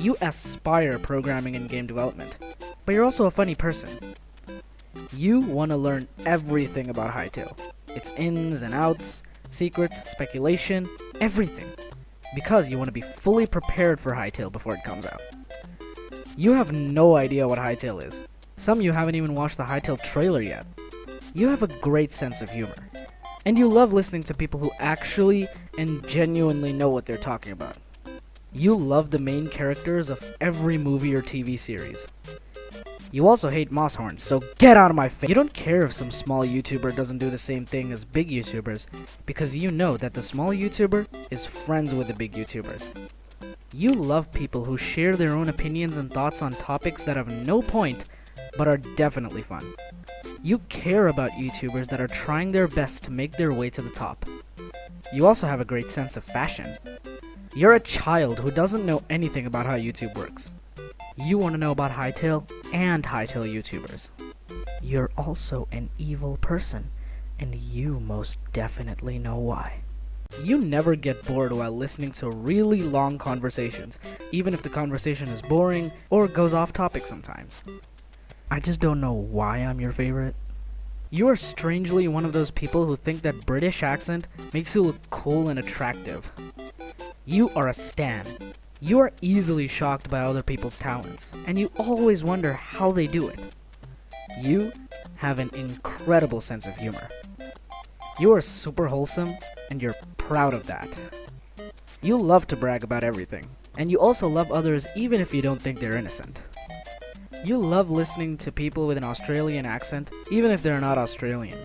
You aspire programming and game development, but you're also a funny person. You want to learn everything about Hytale. Its ins and outs, secrets, speculation, everything. Because you want to be fully prepared for Hytale before it comes out. You have no idea what Hytale is. Some you haven't even watched the Hytale trailer yet. You have a great sense of humor. And you love listening to people who actually and genuinely know what they're talking about. You love the main characters of every movie or TV series. You also hate Mosshorns, so get out of my face. You don't care if some small YouTuber doesn't do the same thing as big YouTubers, because you know that the small YouTuber is friends with the big YouTubers. You love people who share their own opinions and thoughts on topics that have no point, but are definitely fun. You care about YouTubers that are trying their best to make their way to the top. You also have a great sense of fashion. You're a child who doesn't know anything about how YouTube works. You want to know about Hytale and Hytale YouTubers. You're also an evil person, and you most definitely know why. You never get bored while listening to really long conversations, even if the conversation is boring or goes off topic sometimes. I just don't know why I'm your favorite. You are strangely one of those people who think that British accent makes you look cool and attractive. You are a stan. You are easily shocked by other people's talents, and you always wonder how they do it. You have an incredible sense of humor. You are super wholesome, and you're proud of that. You love to brag about everything, and you also love others even if you don't think they're innocent. You love listening to people with an Australian accent, even if they're not Australian.